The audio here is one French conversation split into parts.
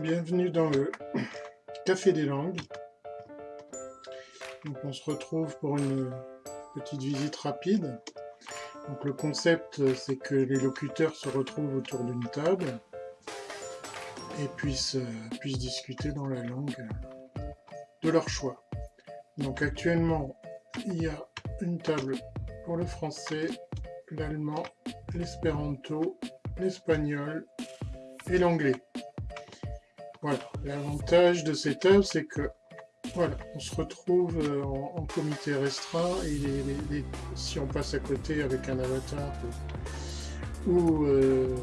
bienvenue dans le Café des langues. Donc on se retrouve pour une petite visite rapide. Donc le concept c'est que les locuteurs se retrouvent autour d'une table et puissent, puissent discuter dans la langue de leur choix. Donc actuellement il y a une table pour le français, l'allemand, l'espéranto, l'espagnol et l'anglais. Voilà, l'avantage de cette table, c'est que voilà, on se retrouve euh, en, comité restreint et si on passe à côté avec un avatar ou, euh,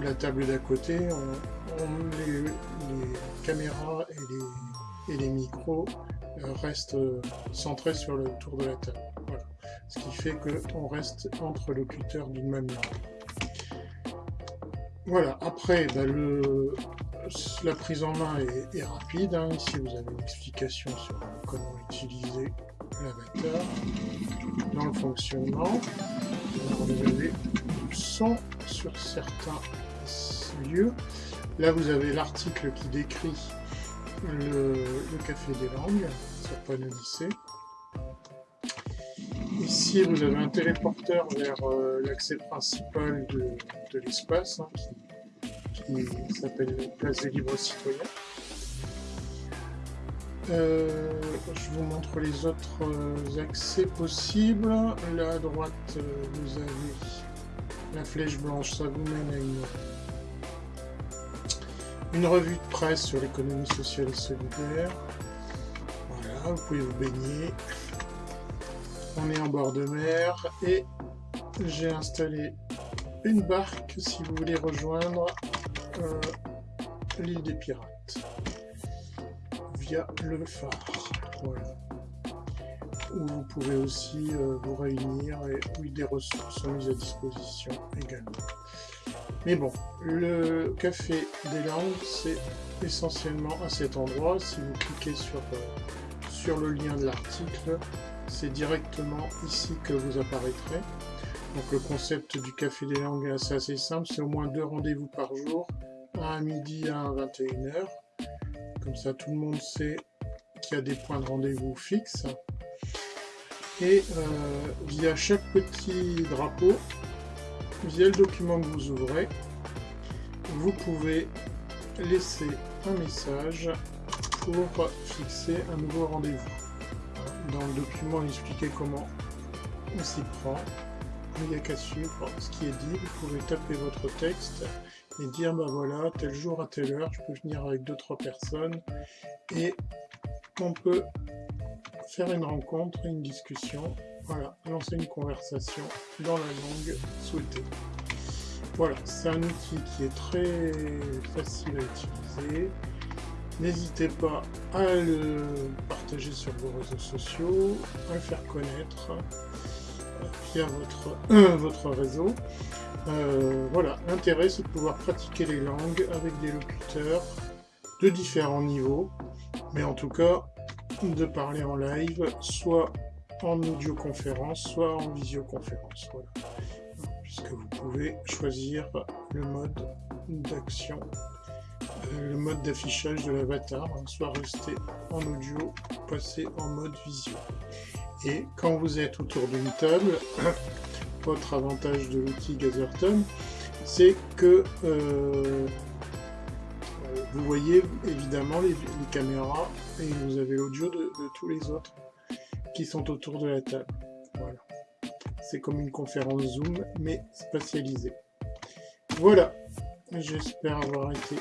la table d'à côté, les, caméras et les, micros euh, restent centrés sur le tour de la table. Voilà. Ce qui fait qu'on reste entre locuteurs d'une même langue. Voilà, après, bah, le, la prise en main est, rapide. Hein. Ici, vous avez une explication sur comment utiliser l'avatar dans le fonctionnement. vous avez du son sur certains lieux. Là, vous avez l'article qui décrit le, café des langues sur lycée. Ici, vous avez un téléporteur vers euh, l'accès principal de, l'espace hein, s'appelle Place des libres citoyens. Euh, je vous montre les autres euh, accès possibles. Là à droite, euh, vous avez la flèche blanche, ça vous mène à une revue de presse sur l'économie sociale et solidaire. Voilà, vous pouvez vous baigner. On est en bord de mer et j'ai installé une barque si vous voulez rejoindre euh, l'île des pirates via le phare. Voilà. Où vous pouvez aussi euh, vous réunir et où des ressources sont mises à disposition également. Mais bon, le café des langues, c'est essentiellement à cet endroit. Si vous cliquez sur, euh, sur le lien de l'article, c'est directement ici que vous apparaîtrez. Donc le concept du Café des Langues est assez, simple, c'est au moins deux rendez-vous par jour, un à midi à 21h. Comme ça tout le monde sait qu'il y a des points de rendez-vous fixes. Et euh, via chaque petit drapeau, via le document que vous ouvrez, vous pouvez laisser un message pour fixer un nouveau rendez-vous. Dans le document, expliquer comment on s'y prend il n'y a qu'à suivre ce qui est dit, vous pouvez taper votre texte et dire bah voilà, tel jour à telle heure, je peux venir avec deux trois personnes et on peut faire une rencontre, une discussion, voilà, lancer une conversation dans la langue souhaitée. Voilà, c'est un outil qui est très facile à utiliser. N'hésitez pas à le partager sur vos réseaux sociaux, à le faire connaître via votre, votre réseau. Euh, voilà, l'intérêt c'est de pouvoir pratiquer les langues avec des locuteurs de différents niveaux, mais en tout cas de parler en live, soit en audioconférence, soit en visioconférence. Puisque vous pouvez choisir le mode d'action, euh, le mode d'affichage de l'avatar, hein, soit rester en audio, passer en mode visio. Et quand vous êtes autour d'une table, votre avantage de l'outil Gatherton, c'est que euh, vous voyez évidemment les, caméras et vous avez l'audio de, tous les autres qui sont autour de la table. Voilà. C'est comme une conférence Zoom, mais spatialisée. Voilà. J'espère avoir été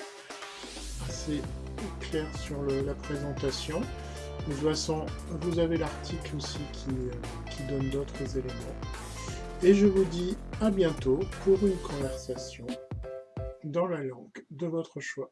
assez clair sur la présentation. De toute façon, vous avez l'article aussi qui, euh, qui donne d'autres éléments. Et je vous dis à bientôt pour une conversation dans la langue de votre choix.